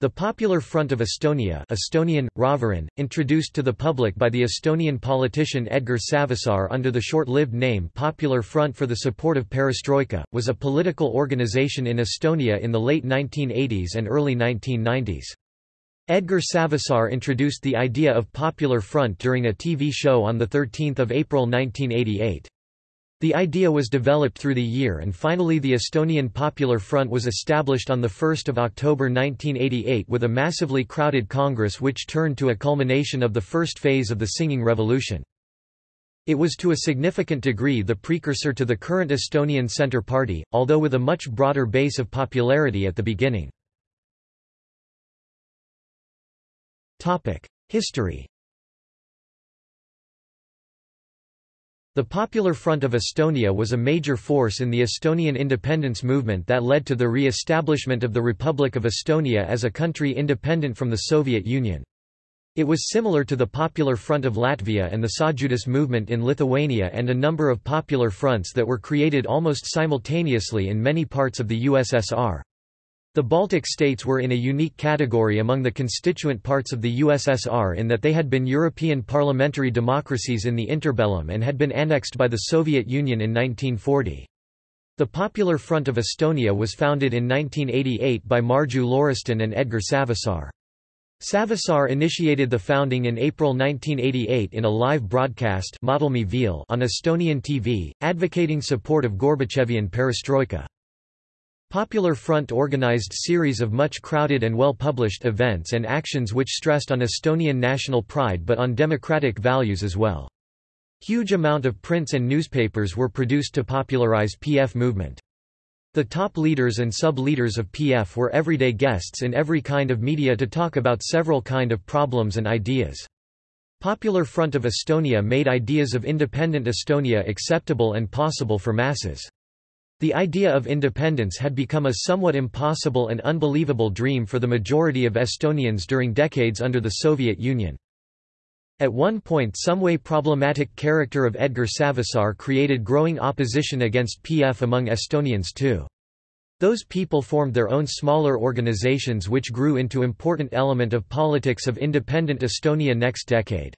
The Popular Front of Estonia Estonian, Rahvarinne, introduced to the public by the Estonian politician Edgar Savisaar under the short-lived name Popular Front for the Support of Perestroika, was a political organization in Estonia in the late 1980s and early 1990s. Edgar Savisaar introduced the idea of Popular Front during a TV show on 13 April 1988. The idea was developed through the year and finally the Estonian Popular Front was established on 1 October 1988 with a massively crowded Congress which turned to a culmination of the first phase of the Singing Revolution. It was to a significant degree the precursor to the current Estonian Centre Party, although with a much broader base of popularity at the beginning. History The Popular Front of Estonia was a major force in the Estonian independence movement that led to the re-establishment of the Republic of Estonia as a country independent from the Soviet Union. It was similar to the Popular Front of Latvia and the Sąjūdis movement in Lithuania and a number of popular fronts that were created almost simultaneously in many parts of the USSR. The Baltic states were in a unique category among the constituent parts of the USSR in that they had been European parliamentary democracies in the interbellum and had been annexed by the Soviet Union in 1940. The Popular Front of Estonia was founded in 1988 by Marju Lauristin and Edgar Savisaar. Savisaar initiated the founding in April 1988 in a live broadcast on Estonian TV, advocating support of Gorbachevian perestroika. Popular Front organized series of much crowded and well-published events and actions which stressed on Estonian national pride but on democratic values as well. Huge amount of prints and newspapers were produced to popularize PF movement. The top leaders and sub-leaders of PF were everyday guests in every kind of media to talk about several kind of problems and ideas. Popular Front of Estonia made ideas of independent Estonia acceptable and possible for masses. The idea of independence had become a somewhat impossible and unbelievable dream for the majority of Estonians during decades under the Soviet Union. At one point some way problematic character of Edgar Savisaar created growing opposition against PF among Estonians too. Those people formed their own smaller organizations which grew into important element of politics of independent Estonia next decade.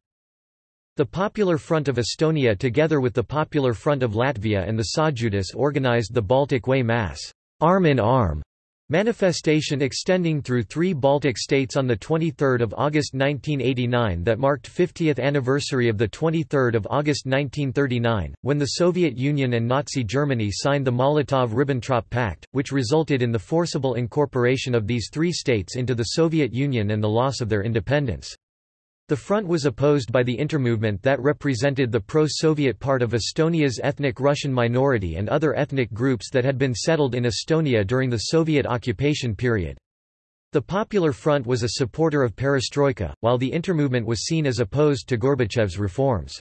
The Popular Front of Estonia together with the Popular Front of Latvia and the Sąjūdis organized the Baltic Way Mass arm in arm manifestation extending through three Baltic states on 23 August 1989 that marked 50th anniversary of 23 August 1939, when the Soviet Union and Nazi Germany signed the Molotov–Ribbentrop Pact, which resulted in the forcible incorporation of these three states into the Soviet Union and the loss of their independence. The front was opposed by the intermovement that represented the pro-Soviet part of Estonia's ethnic Russian minority and other ethnic groups that had been settled in Estonia during the Soviet occupation period. The Popular Front was a supporter of perestroika, while the intermovement was seen as opposed to Gorbachev's reforms.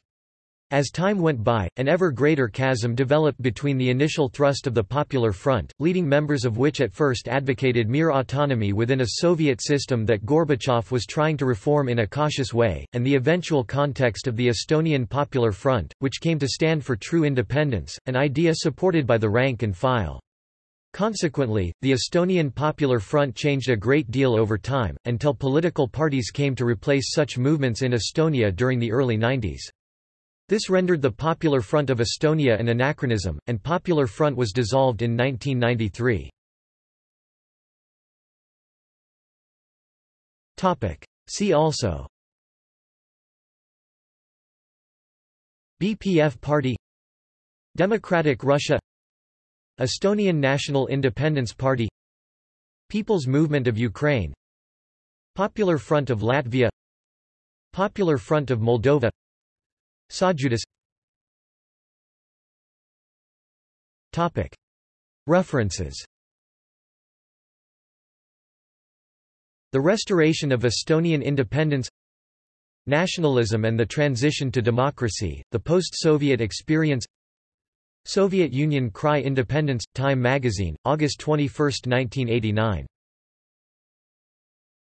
As time went by, an ever greater chasm developed between the initial thrust of the Popular Front, leading members of which at first advocated mere autonomy within a Soviet system that Gorbachev was trying to reform in a cautious way, and the eventual context of the Estonian Popular Front, which came to stand for true independence, an idea supported by the rank and file. Consequently, the Estonian Popular Front changed a great deal over time, until political parties came to replace such movements in Estonia during the early 90s. This rendered the Popular Front of Estonia an anachronism, and Popular Front was dissolved in 1993. See also BPF Party Democratic Russia Estonian National Independence Party People's Movement of Ukraine Popular Front of Latvia Popular Front of Moldova Sąjūdis References. The Restoration of Estonian Independence Nationalism and the Transition to Democracy, The Post-Soviet Experience Soviet Union Cry Independence, Time magazine, August 21, 1989